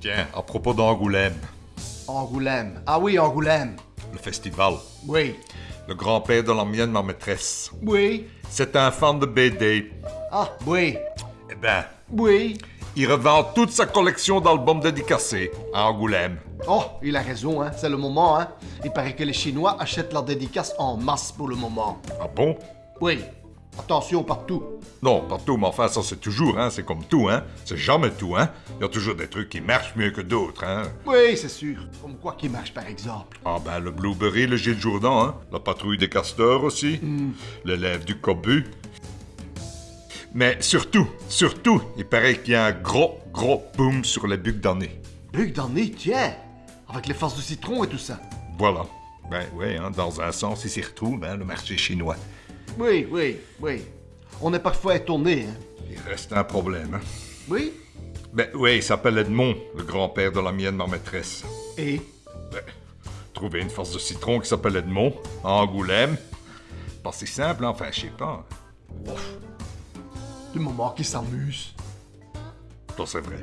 Tiens, à propos d'Angoulême, Angoulême. Ah oui, Angoulême. le festival. Oui. Le grand-père de la mienne, ma maîtresse. Oui. C'est un fan de BD. Ah, oui. Eh ben, Oui. il revend toute sa collection d'albums dédicacés à Angoulême. Oh, il a raison, hein. C'est le moment, hein. Il paraît que les Chinois achètent leurs dédicaces en masse pour le moment. Ah bon? Oui. Attention partout. Non, partout, mais enfin, ça c'est toujours, hein. C'est comme tout, hein. C'est jamais tout, hein. Il y a toujours des trucs qui marchent mieux que d'autres, hein. Oui, c'est sûr. Comme quoi qui marche, par exemple. Ah ben, le Blueberry, le Gilles Jourdan, hein. La patrouille des castors aussi. L'élève du cobu. Mais surtout, surtout, il paraît qu'il y a un gros, gros boom sur les bucs d'année. Buc dans le nez, tiens. Avec les faces de citron et tout ça. Voilà. Ben oui, hein, dans un sens, il s'y retrouve, hein, le marché chinois. Oui, oui, oui. On est parfois étonné, hein. Il reste un problème, hein. Oui? Ben oui, il s'appelle Edmond, le grand-père de la mienne, ma maîtresse. Et? Ben, trouver une force de citron qui s'appelle Edmond, à Angoulême. Pas si simple, hein, enfin, je sais pas. du moment qui s'amuse. Ça, c'est vrai.